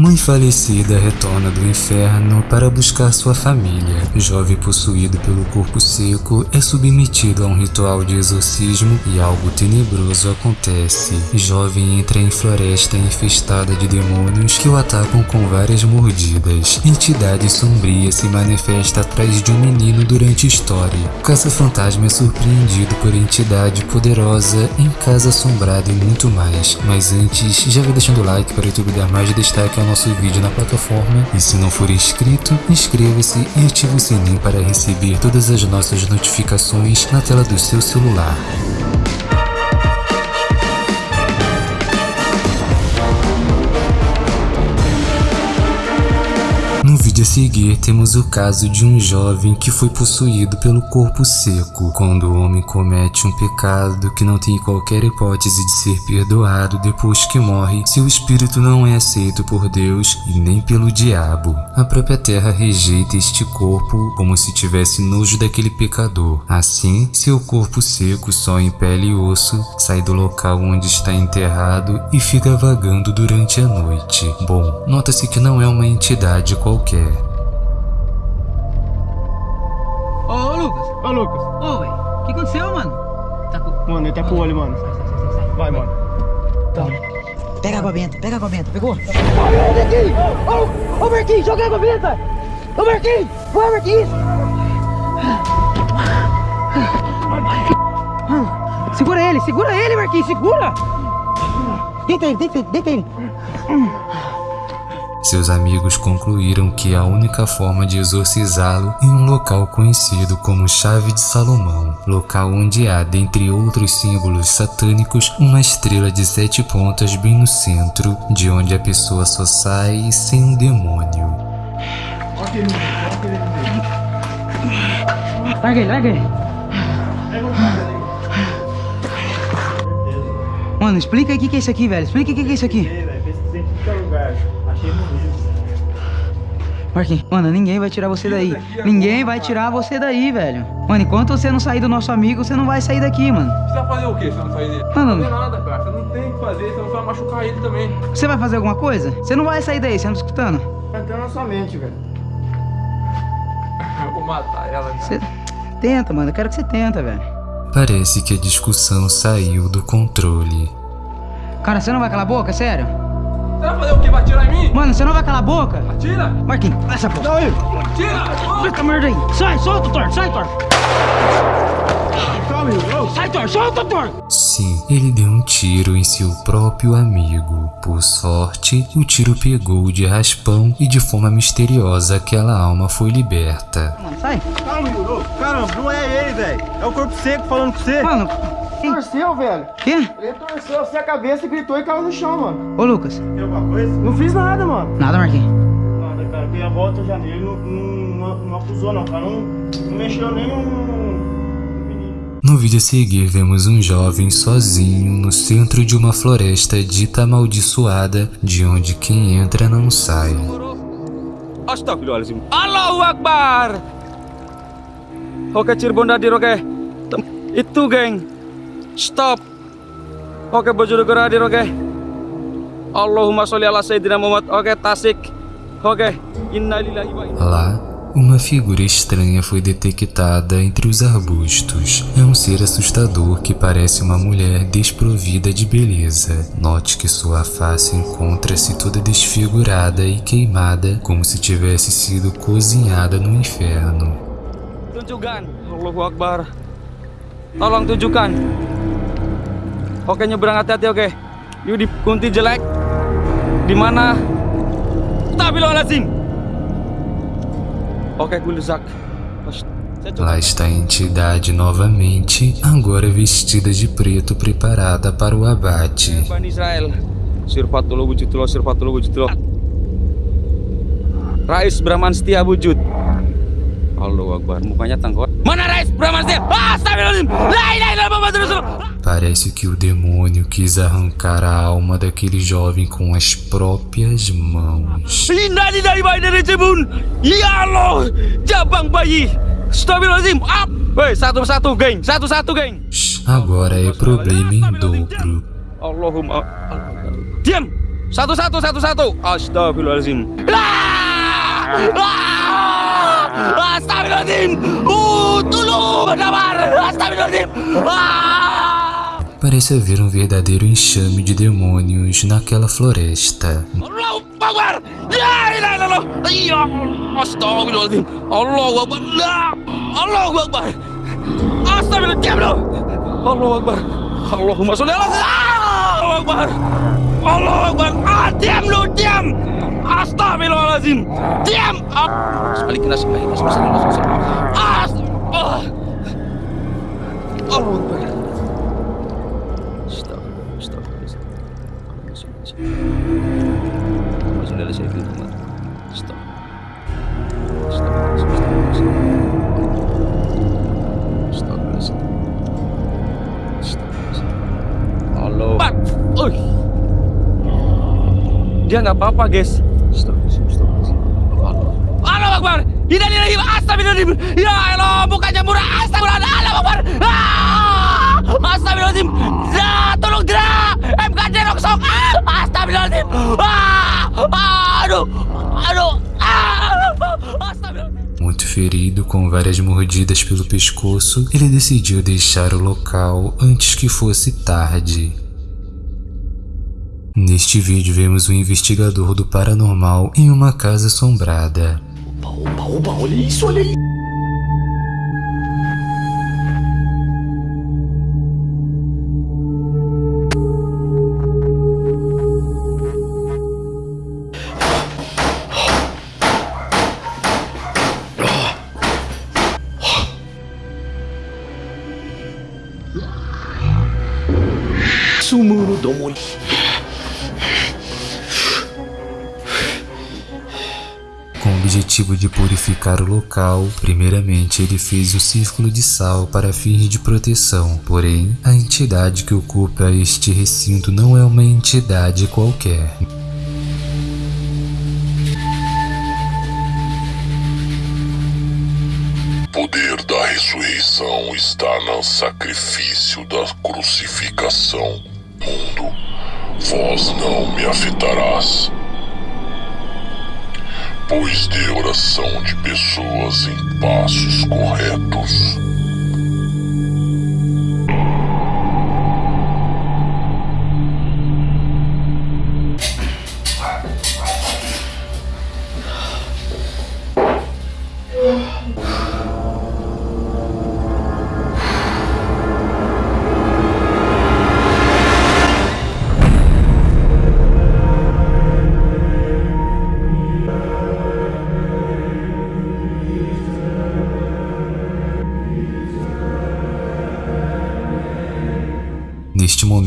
Mãe falecida retorna do inferno para buscar sua família. Jovem possuído pelo corpo seco é submetido a um ritual de exorcismo e algo tenebroso acontece. Jovem entra em floresta infestada de demônios que o atacam com várias mordidas. Entidade sombria se manifesta atrás de um menino durante a história. Caça-fantasma é surpreendido por entidade poderosa em casa assombrada e muito mais. Mas antes, já vai deixando o like para o YouTube dar mais destaque ao nosso vídeo na plataforma e se não for inscrito, inscreva-se e ative o sininho para receber todas as nossas notificações na tela do seu celular. Vídeo a seguir temos o caso de um jovem que foi possuído pelo corpo seco. Quando o homem comete um pecado que não tem qualquer hipótese de ser perdoado depois que morre, seu espírito não é aceito por Deus e nem pelo diabo. A própria terra rejeita este corpo como se tivesse nojo daquele pecador. Assim, seu corpo seco só em pele e osso sai do local onde está enterrado e fica vagando durante a noite. Bom, nota-se que não é uma entidade qualquer Ô, Lucas. Ô, velho. O que aconteceu, mano? Tá com... Mano, ele tá com o olho, mano. Sai, sai, sai, sai. Vai, mano. Toma. Pega água benta, pega água benta. Pegou? Marquinhos! Ô, ô Marquinhos, joga água benta! Ô Marquinhos! Vai, Marquinhos! Segura ele, segura ele, Marquinhos, segura! Deita ele, deita ele, deita ele. Seus amigos concluíram que a única forma de exorcizá-lo em um local conhecido como Chave de Salomão, local onde há, dentre outros símbolos satânicos, uma estrela de sete pontas bem no centro, de onde a pessoa só sai sem um demônio. Larga ele, larga ele. Mano, explica aí o que é isso aqui, velho. Explica o que é isso aqui. Marquinhos, mano, ninguém vai tirar você daí. Ninguém vai tirar você daí, velho. Mano, enquanto você não sair do nosso amigo, você não vai sair daqui, mano. Você vai fazer o quê se você não sair dele? Mano. Não vai fazer nada, cara. Você não tem o que fazer, você não vai machucar ele também. Você vai fazer alguma coisa? Você não vai sair daí, você não tá escutando? Entrando na sua mente, velho. Eu vou matar ela, cara. Você tenta, mano. Eu quero que você tenta, velho. Parece que a discussão saiu do controle. Cara, você não vai calar a boca, sério? Você vai fazer o quê? Vai atirar em mim? Mano, você não vai calar a boca? Atira! Marquinhos, essa porra. Atira! Fica merda aí. Sai, solta, Thor. Sai, Thor. Sai, Thor. Solta, Thor. Sim, ele deu um tiro em seu próprio amigo. Por sorte, o tiro pegou de raspão e de forma misteriosa aquela alma foi liberta. Mano, sai. Calma, Yuro. Caramba, não é ele, velho. É o corpo seco falando com você. Mano. Torceu, velho. Quê? Ele torceu assim a cabeça e gritou e caiu no chão, mano. Ô, Lucas. Tem alguma coisa? Não fiz nada, mano. Nada, Marquinhos. Nada, cara. Dei a volta já nele. Não, não, não, não acusou, não, cara. Não, não mexeu nem um... No vídeo a seguir, vemos um jovem sozinho no centro de uma floresta dita amaldiçoada, de onde quem entra não sai. Astagfirullahaladzim. Allahu Akbar. Oke Cirebon hadir oke. Tem- Itu geng. Stop. Oke Bojonegoro hadir oke. Allahumma sholli ala Sayyidina Muhammad. Oke Tasik. Oke. Innalillahi wa inna Lá, uma figura estranha foi detectada entre os arbustos. É um ser assustador que parece uma mulher desprovida de beleza. Note que sua face encontra-se toda desfigurada e queimada, como se tivesse sido cozinhada no inferno. Tunjukkan. Allahu Akbar. Tolong tunjukkan. Oke nyebrang hati-hati oke. Yuk di kunti jelek. Di mana? Astagfirullahaladzim. Oke coba Lá está a entidade novamente, agora vestida de preto preparada para o abate. Rais Brahman Setia wujud. Allahu Akbar, mukanya tangkot. Mana Rais Brahman Setia? Ah, Astagfirullahaladzim. La ilaha illallah Muhammadur Rasulullah. Parece que o demônio quis arrancar a alma daquele jovem com as próprias mãos. Agora é problema em dobro. Allahumma. Diam. Satu, satu, satu, satu. Astagfirullahaladzim. Ah! Ah! Astagfirullahaladzim. Uh, tolong, Damar. Astagfirullahaladzim. Ah! Parece haver um verdadeiro enxame de demônios naquela floresta. Astagfirullahaladzim. Diam Dia nggak apa-apa, guys. Allah Akbar. Innalillahi wa astagfirullahaladzim. Ya Allah, bukannya murah. Astagfirullah. Allah Akbar. Ah! Astagfirullahaladzim. Ya, tolong dia. MKJ rongsok. Ah! Astagfirullahaladzim. Ah! Ah! Aduh. Aduh. Ah! Astagfirullahaladzim. Muito ferido, com várias mordidas pelo pescoço, ele decidiu deixar o local antes que fosse tarde. Neste vídeo vemos um investigador do paranormal em uma casa assombrada. Com o objetivo de purificar o local, primeiramente ele fez o círculo de sal para fins de proteção. Porém, a entidade que ocupa este recinto não é uma entidade qualquer. Poder da ressurreição está no sacrifício da crucificação. Mundo, vós não me afetarás. Pois de oração de pessoas em passos corretos.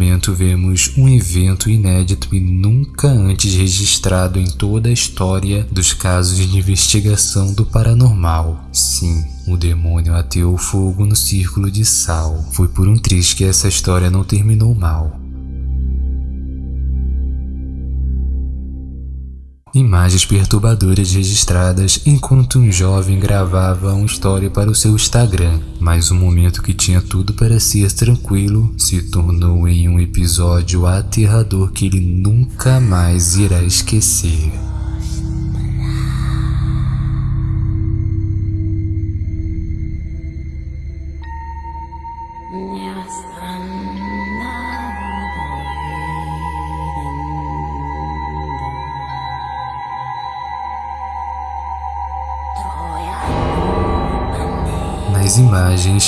Momento vemos um evento inédito e nunca antes registrado em toda a história dos casos de investigação do paranormal. Sim, o demônio ateou fogo no círculo de sal. Foi por um triz que essa história não terminou mal. Imagens perturbadoras registradas enquanto um jovem gravava uma história para o seu Instagram, mas o momento que tinha tudo para ser tranquilo se tornou em um episódio aterrador que ele nunca mais irá esquecer.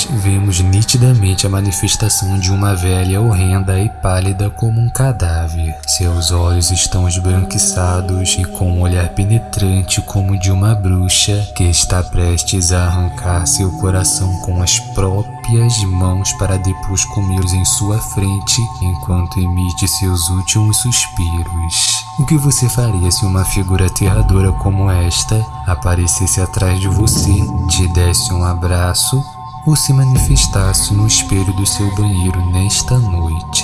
Vemos nitidamente a manifestação de uma velha horrenda e pálida como um cadáver. Seus olhos estão esbranquiçados e com um olhar penetrante como de uma bruxa que está prestes a arrancar seu coração com as próprias mãos para depois comê-los em sua frente enquanto emite seus últimos suspiros. O que você faria se uma figura aterradora como esta aparecesse atrás de você, te desse um abraço ou se manifestasse no espelho do seu banheiro nesta noite?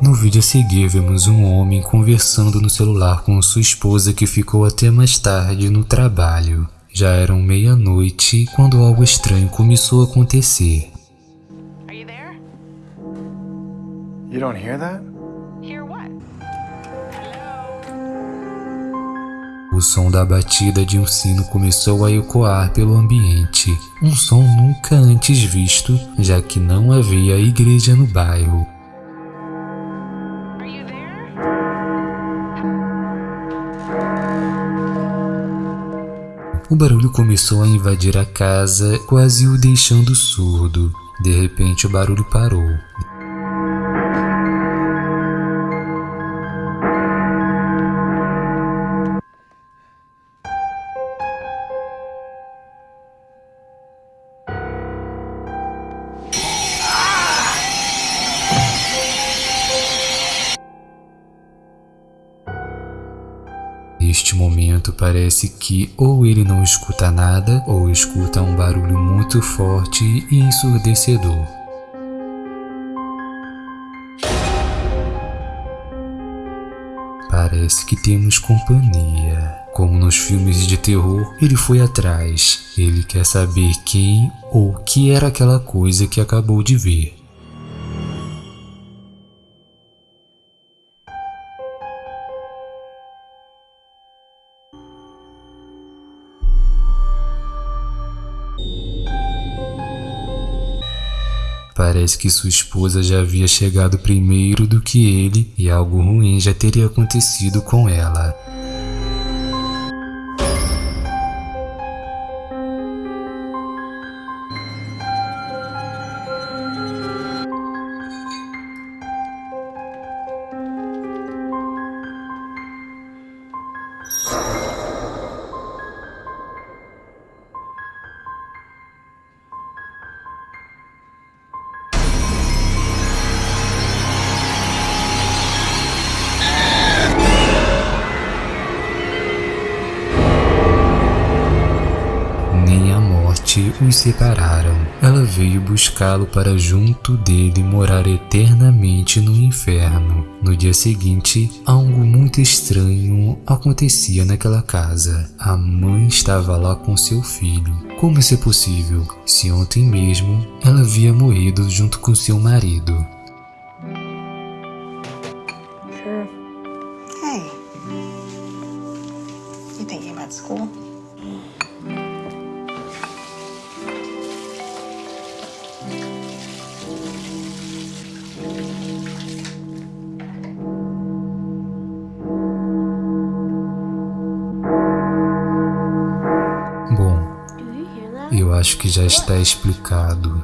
No vídeo a seguir vemos um homem conversando no celular com sua esposa que ficou até mais tarde no trabalho. Já eram meia-noite quando algo estranho começou a acontecer. You don't hear that? Hear what? O som da batida de um sino começou a ecoar pelo ambiente, um som nunca antes visto, já que não havia igreja no bairro. Are you there? O barulho começou a invadir a casa, quase o deixando surdo. De repente, o barulho parou. Neste momento parece que ou ele não escuta nada ou escuta um barulho muito forte e ensurdecedor. Parece que temos companhia. Como nos filmes de terror, ele foi atrás. Ele quer saber quem ou que era aquela coisa que acabou de ver. Parece que sua esposa já havia chegado primeiro do que ele e algo ruim já teria acontecido com ela. Os separaram. Ela veio buscá-lo para junto dele morar eternamente no inferno. No dia seguinte, algo muito estranho acontecia naquela casa. A mãe estava lá com seu filho. Como isso é possível? Se ontem mesmo ela havia morrido junto com seu marido. Eu acho que já está explicado